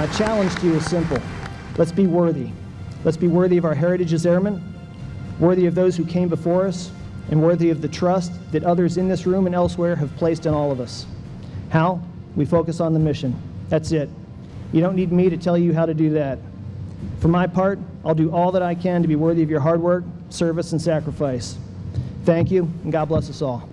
My challenge to you is simple. Let's be worthy. Let's be worthy of our heritage as airmen, worthy of those who came before us, and worthy of the trust that others in this room and elsewhere have placed in all of us. How? We focus on the mission. That's it. You don't need me to tell you how to do that. For my part, I'll do all that I can to be worthy of your hard work, service, and sacrifice. Thank you, and God bless us all.